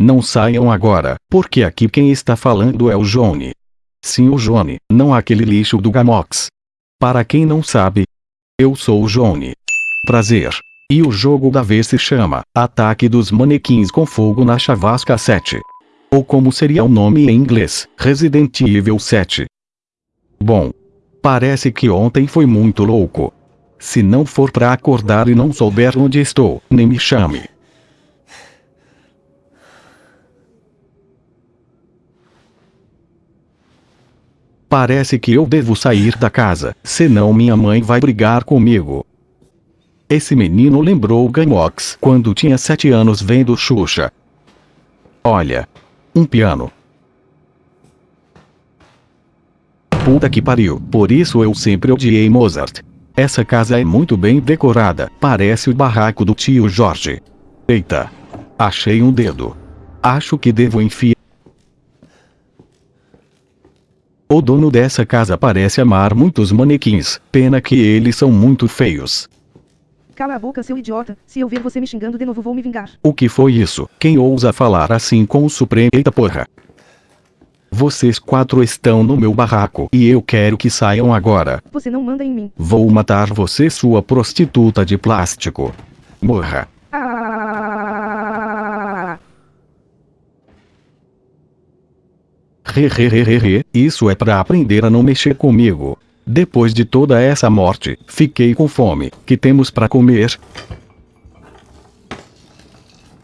Não saiam agora, porque aqui quem está falando é o Johnny. Sim, o Johnny, não aquele lixo do Gamox. Para quem não sabe, eu sou o Johnny. Prazer. E o jogo da vez se chama Ataque dos Manequins com Fogo na Chavasca 7. Ou como seria o nome em inglês, Resident Evil 7. Bom, parece que ontem foi muito louco. Se não for pra acordar e não souber onde estou, nem me chame. Parece que eu devo sair da casa, senão minha mãe vai brigar comigo. Esse menino lembrou Gamox quando tinha sete anos vendo Xuxa. Olha. Um piano. Puta que pariu, por isso eu sempre odiei Mozart. Essa casa é muito bem decorada, parece o barraco do tio Jorge. Eita. Achei um dedo. Acho que devo enfiar. O dono dessa casa parece amar muitos manequins, pena que eles são muito feios. Cala a boca, seu idiota. Se eu ver você me xingando de novo, vou me vingar. O que foi isso? Quem ousa falar assim com o Supremo? Eita porra. Vocês quatro estão no meu barraco e eu quero que saiam agora. Você não manda em mim. Vou matar você, sua prostituta de plástico. Morra. Isso é pra aprender a não mexer comigo. Depois de toda essa morte, fiquei com fome. Que temos pra comer?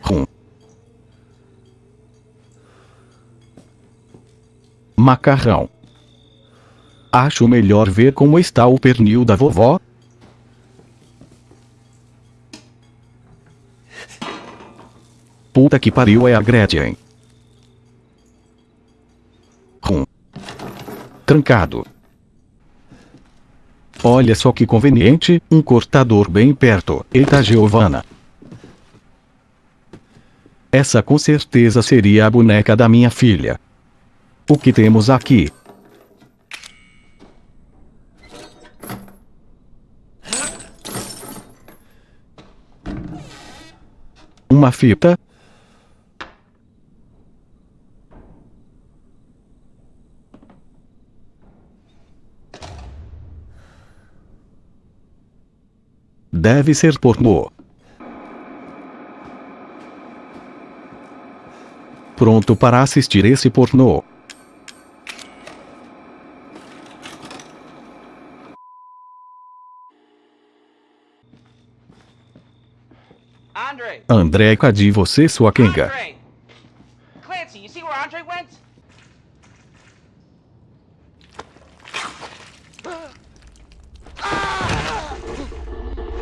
Rum. Macarrão. Acho melhor ver como está o pernil da vovó. Puta que pariu é a Gretchen. Rum. Trancado. Olha só que conveniente, um cortador bem perto. Eita Giovana. Essa com certeza seria a boneca da minha filha. O que temos aqui? Uma fita? Deve ser pornô. Pronto para assistir esse pornô. André, cadê você, sua quenga? Andre!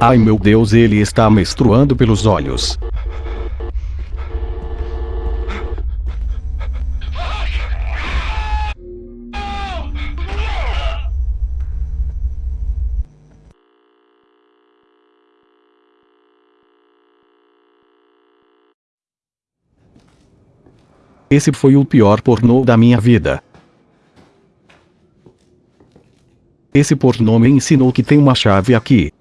Ai meu Deus, ele está menstruando pelos olhos. Esse foi o pior pornô da minha vida. Esse pornô me ensinou que tem uma chave aqui.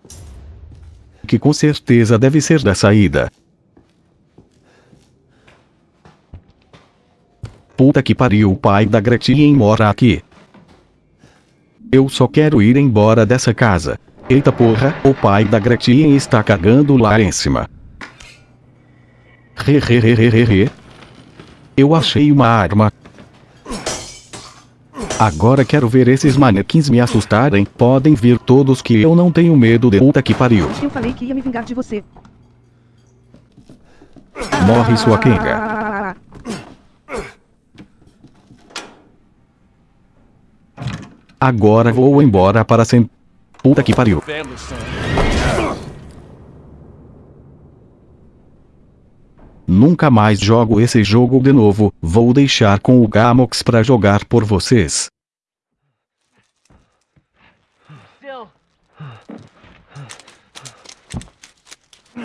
Que com certeza deve ser da saída. Puta que pariu, o pai da Gretchen mora aqui. Eu só quero ir embora dessa casa. Eita porra, o pai da Gretchen está cagando lá em cima. Re re re re re re. Eu achei uma arma. Agora quero ver esses manequins me assustarem. Podem vir todos que eu não tenho medo de puta que pariu. Eu falei que ia me vingar de você. Morre sua quenga. Ah! Agora vou embora para sempre. Puta que pariu. Nunca mais jogo esse jogo de novo. Vou deixar com o Gamox pra jogar por vocês.